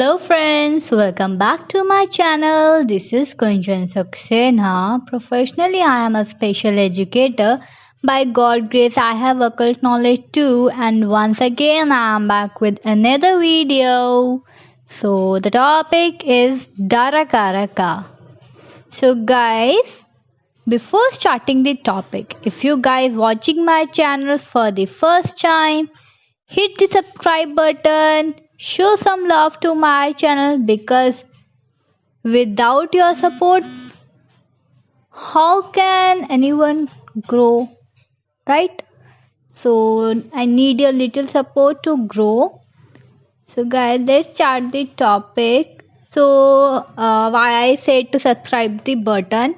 Hello friends, welcome back to my channel. This is Kunjan Saxena. Professionally, I am a special educator. By God grace, I have occult knowledge too. And once again, I am back with another video. So the topic is Darakaraka. So guys, before starting the topic, if you guys watching my channel for the first time, hit the subscribe button show some love to my channel because without your support how can anyone grow right? So i need your little support to grow. So guys let's start the topic. So uh, why i said to subscribe the button?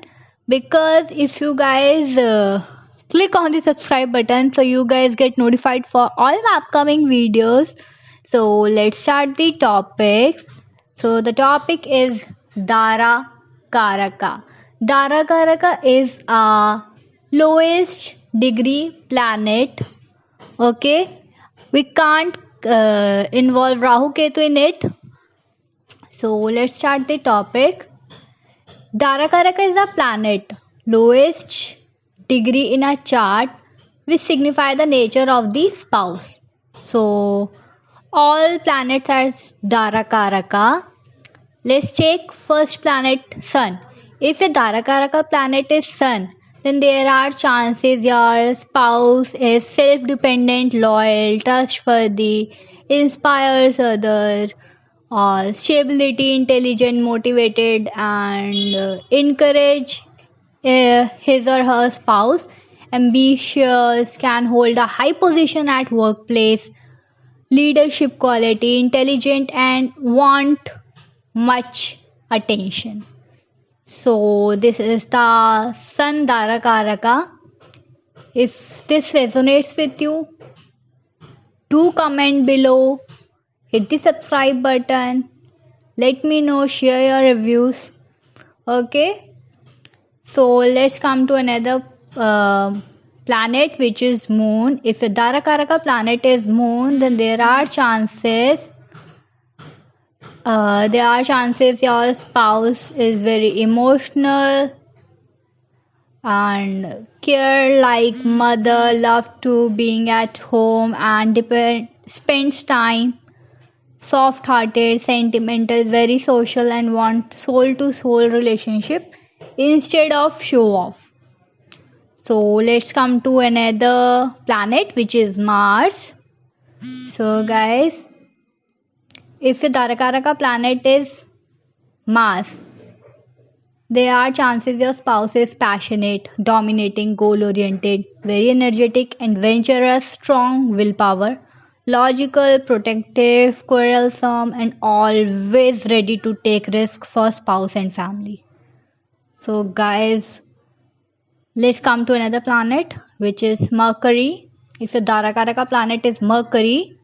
Because if you guys uh, click on the subscribe button so you guys get notified for all my upcoming videos so let's start the topic. So the topic is Dara Karaka. Dara Karaka is a lowest degree planet. Okay, we can't uh, involve Rahu Ketu in it. So let's start the topic. Dara Karaka is a planet lowest degree in a chart which signify the nature of the spouse. So all planets are Darakaraka. Let's take first planet Sun. If a Darakaraka planet is Sun, then there are chances your spouse is self-dependent, loyal, trustworthy, inspires others, or stability, intelligent, motivated, and uh, encourage uh, his or her spouse. Ambitious, can hold a high position at workplace, leadership quality, intelligent, and want much attention. So, this is the Sun Darakaraka. If this resonates with you, do comment below, hit the subscribe button, let me know, share your reviews. Okay, so let's come to another. Uh, planet which is moon. If a darakaraka planet is moon then there are chances uh, there are chances your spouse is very emotional and care like mother love to being at home and depend, spends time soft hearted sentimental very social and want soul to soul relationship instead of show off so let's come to another planet which is Mars. So guys, if your Darakaraka planet is Mars, there are chances your spouse is passionate, dominating, goal-oriented, very energetic, adventurous, strong willpower, logical, protective, quarrelsome, and always ready to take risk for spouse and family. So guys, Let's come to another planet which is Mercury. If your Darakaraka planet is Mercury,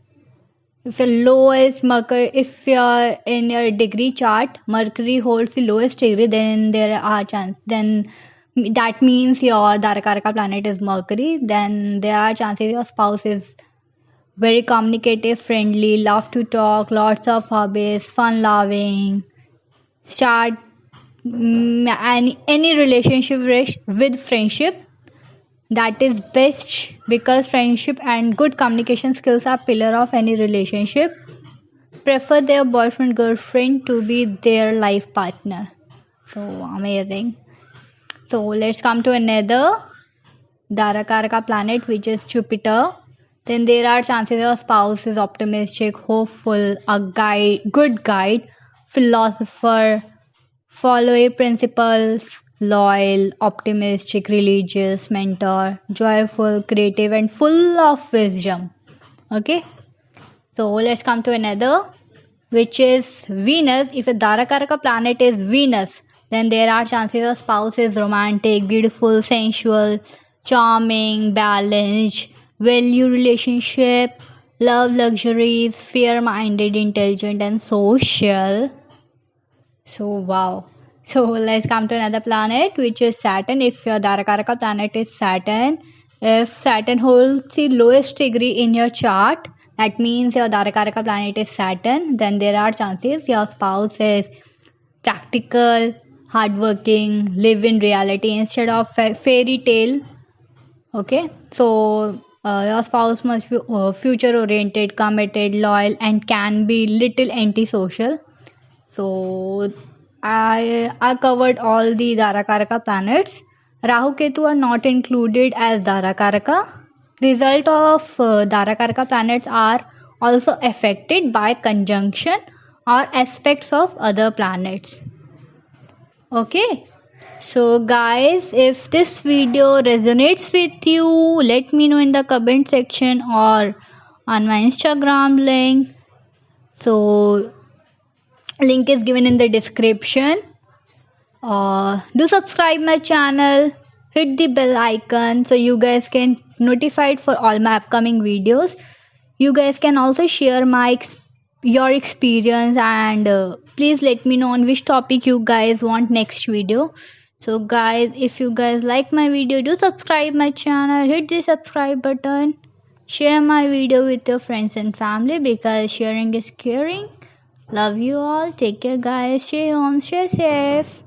if your lowest Mercury, if you're in your degree chart, Mercury holds the lowest degree, then there are chance. Then that means your Darakaraka planet is Mercury. Then there are chances your spouse is very communicative, friendly, love to talk, lots of hobbies, fun loving, start Mm, any, any relationship with friendship that is best because friendship and good communication skills are pillar of any relationship. Prefer their boyfriend girlfriend to be their life partner. So amazing. So let's come to another darakaraka planet which is jupiter. Then there are chances your spouse is optimistic hopeful a guide good guide philosopher follower principles. Loyal optimistic religious mentor joyful creative and full of wisdom. Okay? So let's come to another which is venus. If a darakaraka planet is venus then there are chances of spouse is romantic beautiful sensual charming balanced value relationship love luxuries fair minded, intelligent and social so wow. So let's come to another planet which is Saturn. If your Darakaraka planet is Saturn, if Saturn holds the lowest degree in your chart, that means your Darakaraka planet is Saturn, then there are chances your spouse is practical, hardworking, live in reality instead of fairy tale. Okay, so uh, your spouse must be uh, future oriented, committed, loyal, and can be little antisocial. So I I covered all the Darakaraka planets. Rahu Ketu are not included as Darakaraka result of uh, Darakaraka planets are also affected by conjunction or aspects of other planets. Okay. So guys, if this video resonates with you, let me know in the comment section or on my Instagram link. So link is given in the description. Uh, do subscribe my channel. Hit the bell icon so you guys can notified for all my upcoming videos. You guys can also share my your experience and uh, please let me know on which topic you guys want next video. So guys if you guys like my video do subscribe my channel. Hit the subscribe button. Share my video with your friends and family because sharing is caring love you all. Take care guys. Stay home. Stay safe